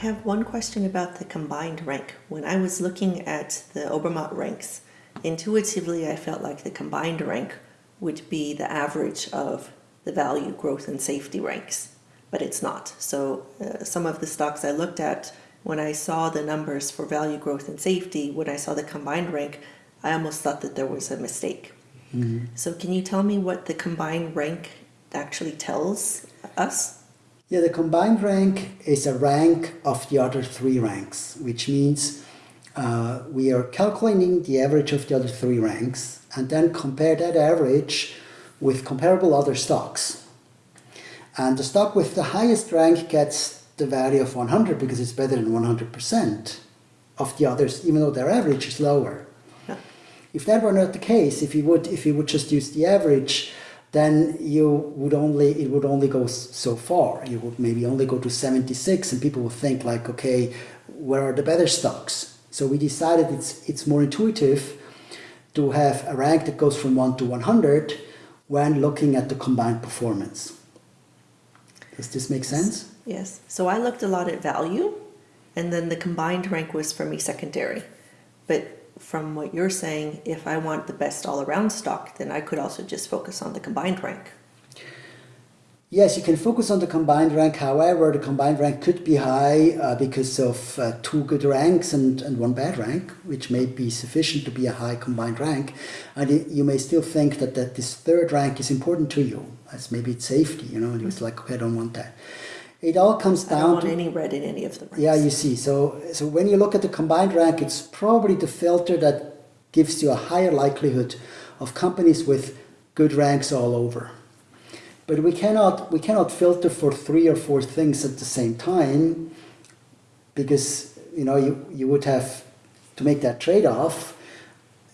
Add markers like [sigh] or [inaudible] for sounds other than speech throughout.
have one question about the combined rank. When I was looking at the Obermatt ranks, intuitively I felt like the combined rank would be the average of the value, growth, and safety ranks, but it's not. So uh, some of the stocks I looked at, when I saw the numbers for value, growth, and safety, when I saw the combined rank, I almost thought that there was a mistake. Mm -hmm. So can you tell me what the combined rank actually tells us? Yeah, the combined rank is a rank of the other three ranks, which means uh, we are calculating the average of the other three ranks and then compare that average with comparable other stocks. And the stock with the highest rank gets the value of 100 because it's better than 100% of the others, even though their average is lower. Yeah. If that were not the case, if you would if you would just use the average, then you would only it would only go so far. You would maybe only go to 76, and people would think like, okay, where are the better stocks? So we decided it's it's more intuitive to have a rank that goes from 1 to 100 when looking at the combined performance. Does this make sense? Yes. So I looked a lot at value and then the combined rank was for me secondary. But from what you're saying, if I want the best all-around stock, then I could also just focus on the combined rank. Yes, you can focus on the combined rank. However, the combined rank could be high uh, because of uh, two good ranks and, and one bad rank, which may be sufficient to be a high combined rank. And you may still think that, that this third rank is important to you, as maybe it's safety, you know, and it's like, okay, I don't want that. It all comes down I don't want to, any red in any of the ranks. Yeah, you see. So, so when you look at the combined rank, it's probably the filter that gives you a higher likelihood of companies with good ranks all over. But we cannot, we cannot filter for three or four things at the same time because you know you, you would have to make that trade-off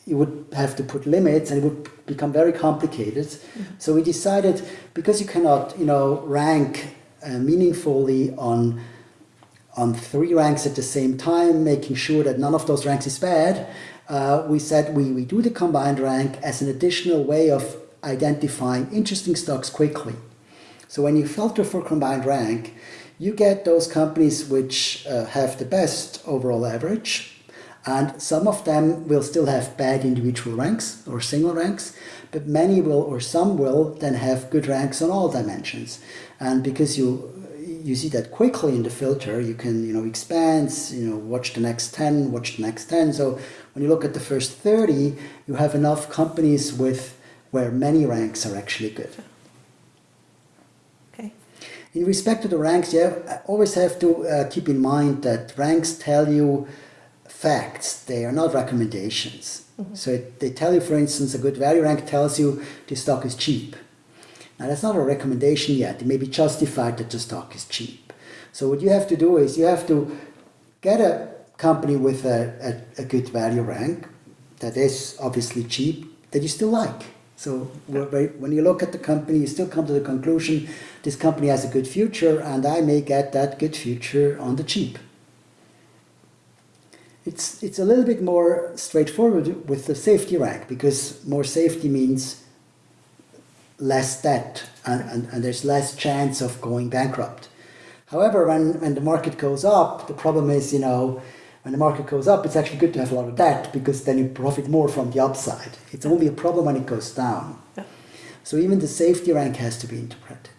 you would have to put limits and it would become very complicated. Mm -hmm. So we decided because you cannot, you know, rank meaningfully on on three ranks at the same time, making sure that none of those ranks is bad, uh, we said we, we do the combined rank as an additional way of identifying interesting stocks quickly. So when you filter for combined rank, you get those companies which uh, have the best overall average, and some of them will still have bad individual ranks or single ranks, but many will or some will then have good ranks on all dimensions. And because you you see that quickly in the filter, you can you know expand, you know watch the next 10, watch the next 10. So when you look at the first 30, you have enough companies with where many ranks are actually good. Okay. In respect to the ranks, you have, always have to uh, keep in mind that ranks tell you facts, they are not recommendations. Mm -hmm. So it, they tell you, for instance, a good value rank tells you the stock is cheap. Now that's not a recommendation yet. It may be justified that the stock is cheap. So what you have to do is you have to get a company with a, a, a good value rank that is obviously cheap that you still like. So when you look at the company, you still come to the conclusion this company has a good future and I may get that good future on the cheap. It's, it's a little bit more straightforward with the safety rank because more safety means less debt and, and, and there's less chance of going bankrupt. However, when, when the market goes up, the problem is, you know, when the market goes up, it's actually good to have a lot of debt because then you profit more from the upside. It's only a problem when it goes down. Yeah. So even the safety rank has to be interpreted.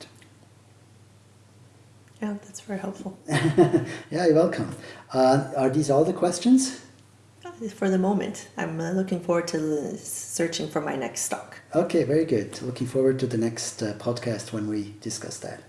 Yeah, that's very helpful. [laughs] yeah, you're welcome. Uh, are these all the questions? For the moment. I'm uh, looking forward to searching for my next stock. Okay, very good. Looking forward to the next uh, podcast when we discuss that.